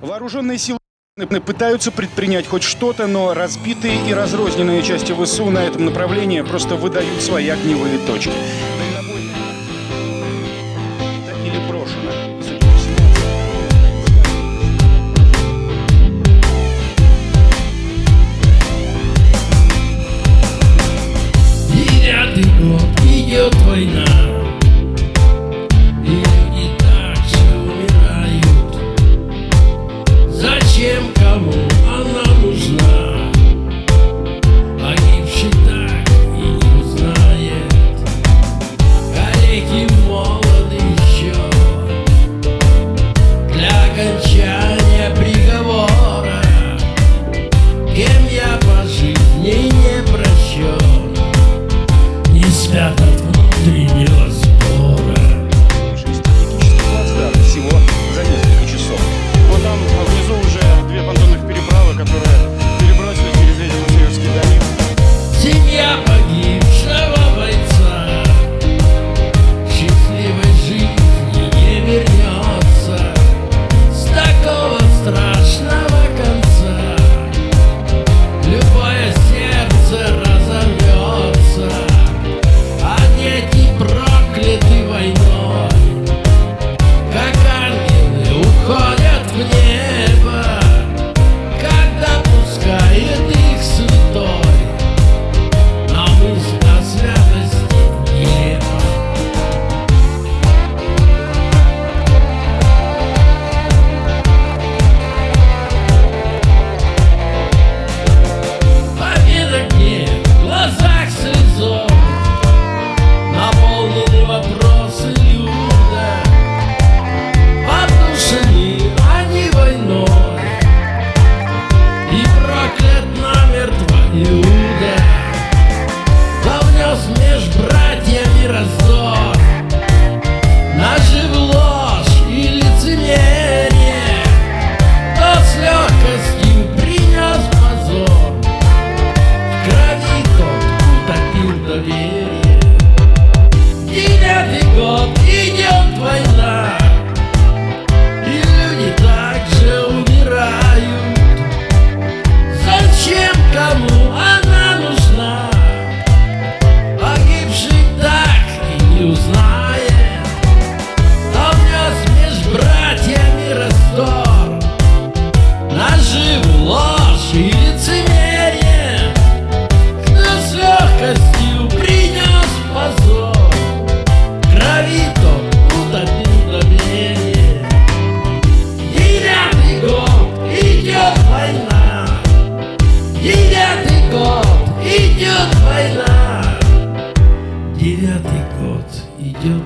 Вооруженные силы пытаются предпринять хоть что-то, но разбитые и разрозненные части ВСУ на этом направлении просто выдают свои огневые точки. Дальнобойно или брошено. vai lá Вот идет